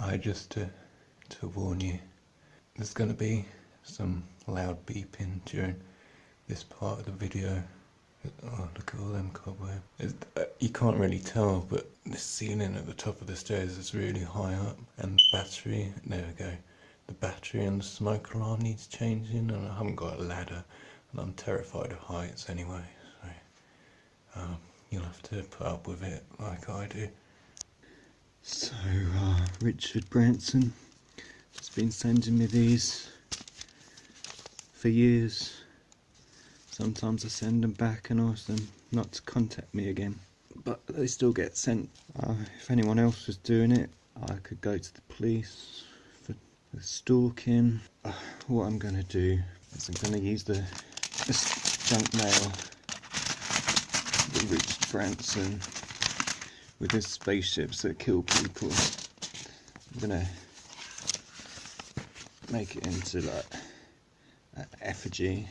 I just to to warn you, there's going to be some loud beeping during this part of the video. Oh, look at all them cobwebs. Uh, you can't really tell, but the ceiling at the top of the stairs is really high up, and the battery. There we go. The battery and the smoke alarm needs changing, and I haven't got a ladder, and I'm terrified of heights anyway. So um, you'll have to put up with it like I do. So, uh, Richard Branson has been sending me these for years. Sometimes I send them back and ask them not to contact me again. But they still get sent. Uh, if anyone else was doing it, I could go to the police for, stalking. Uh, what I'm going to do is I'm going to use the junk mail, the Richard Branson with his spaceships that kill people. I'm gonna make it into like an effigy.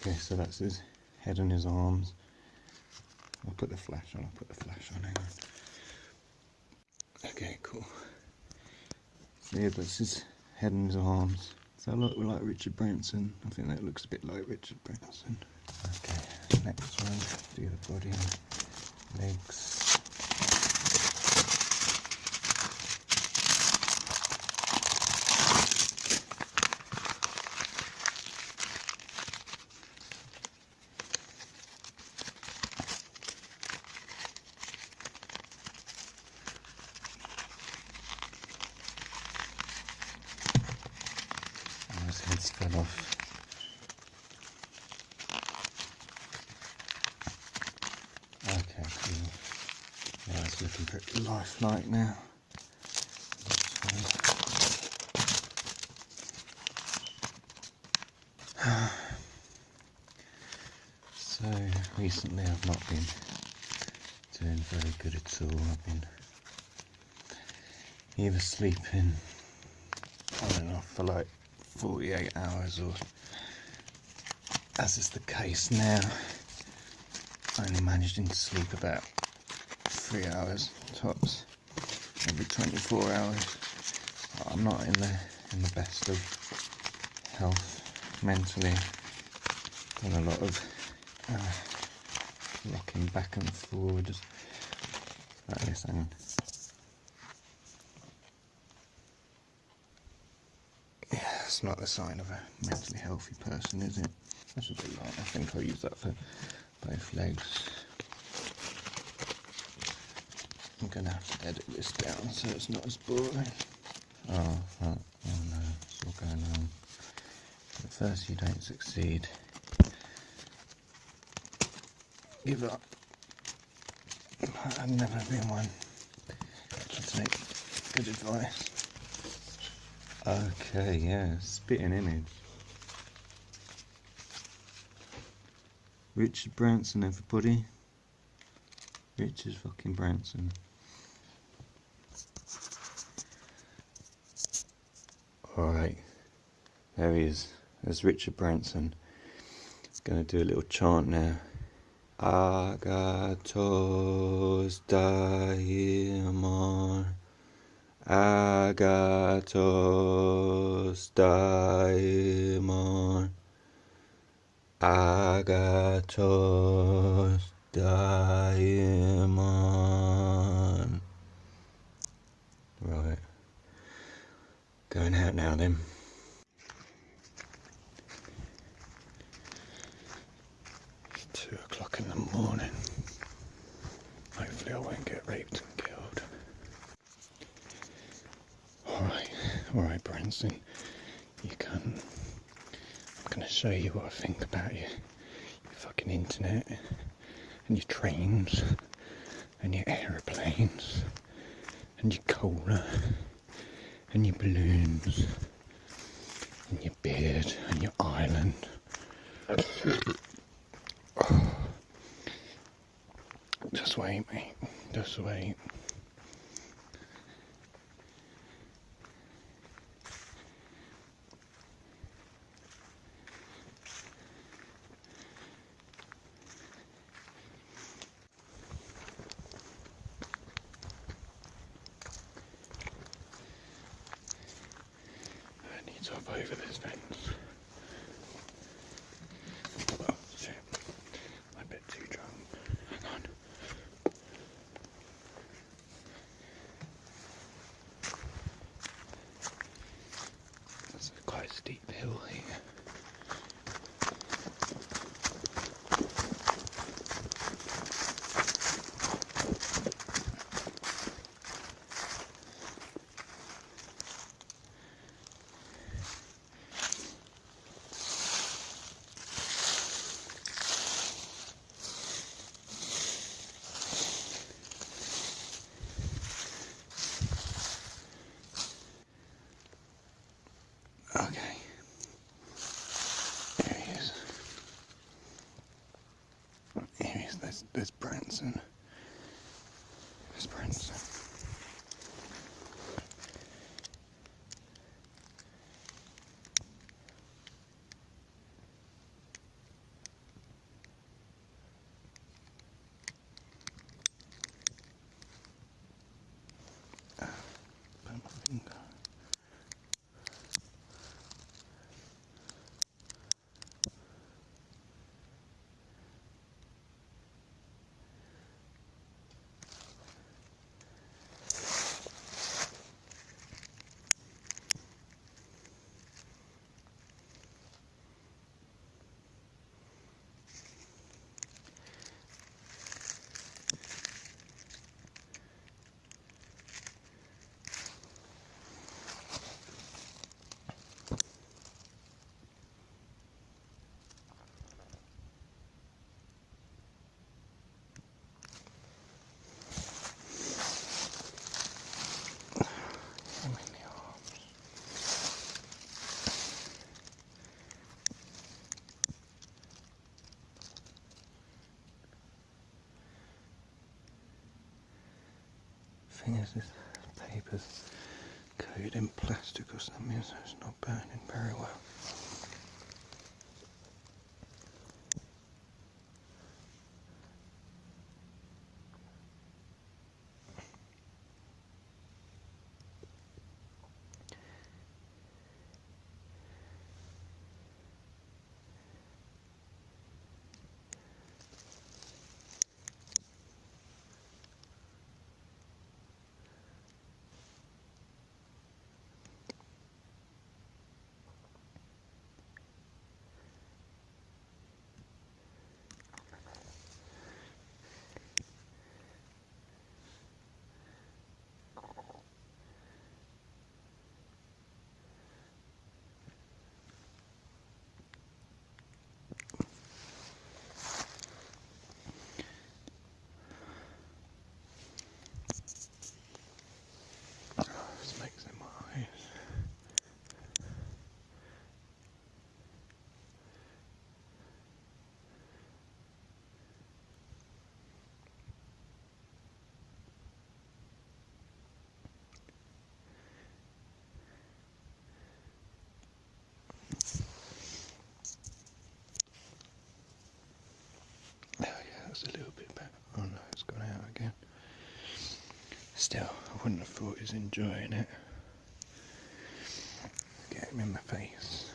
Okay. so that's his head and his arms. I'll put the flash on, I'll put the flash on, hang on. Okay, cool. So yeah, that's his head and his arms. So I look like Richard Branson. I think that looks a bit like Richard Branson. Okay, next one, do the body, legs. heads fell off. Okay, cool. Yeah, it's looking pretty lifelike now. So recently I've not been doing very good at all. I've been either sleeping on and off for like 48 hours or as is the case now I only managing to sleep about three hours tops every 24 hours I'm not in the in the best of health mentally done a lot of uh, rocking back and forward just like this hang on it's not the sign of a mentally healthy person, is it? That's a bit light. I think I'll use that for both legs. I'm going to have to edit this down so it's not as boring. Oh, oh, oh no, it's all going on. At first you don't succeed. Give up. I've never been one to take good advice. Okay, yeah, spitting image. Richard Branson, everybody. Richard fucking Branson. Alright, there he is. There's Richard Branson. He's Gonna do a little chant now. Agathos daimon. Agathos daimon Agathos daimon Going out now then. It's two o'clock in the morning. Hopefully I won't get raped and killed. Alright, Alright, Branson, you can. I'm going to show you what I think about you. Your fucking internet, and your trains, and your aeroplanes, and your cola, and your balloons, and your beard, and your island. Just wait, mate. Just wait. Over this fence. Oh shit. I'm a bit too drunk. Hang on. That's a quite steep hill here. Okay. Here he is. Here he is. There's, there's Branson. There's Branson. Thing is, this paper's coated in plastic or something, so it's not burning very well. Oh, this makes in my eyes. Oh yeah, that's a little bit better. Oh no, it's gone out again. Still, I wouldn't have thought he was enjoying it. Get him in my face.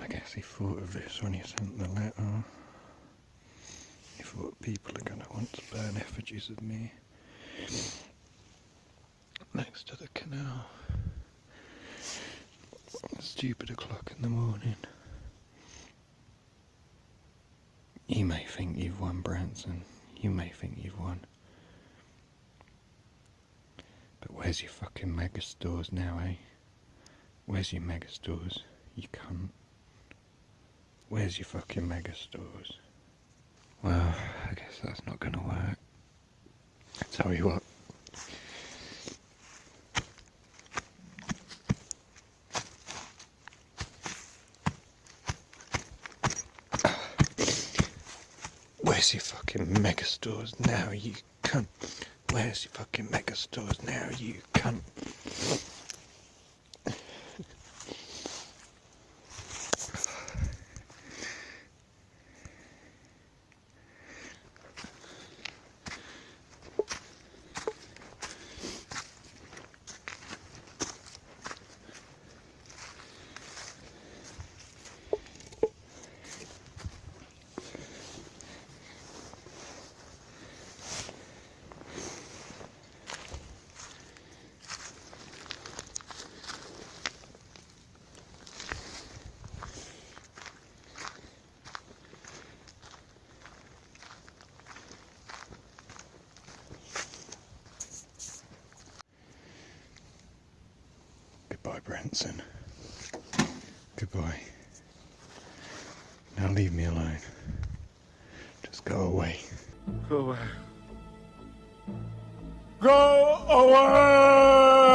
I guess he thought of this when he sent the letter. He thought people are going to want to burn effigies of me next to the canal. Stupid o'clock in the morning. You may think you've won, Branson. You may think you've won. But where's your fucking mega stores now, eh? Where's your mega stores? You cunt. Where's your fucking mega stores? Well, I guess that's not gonna work. Tell you what. Where's your fucking mega stores now, you cunt? Where's your fucking mega stores now, you cunt? Goodbye, Branson. Goodbye. Now leave me alone. Just go away. Go away. Go away!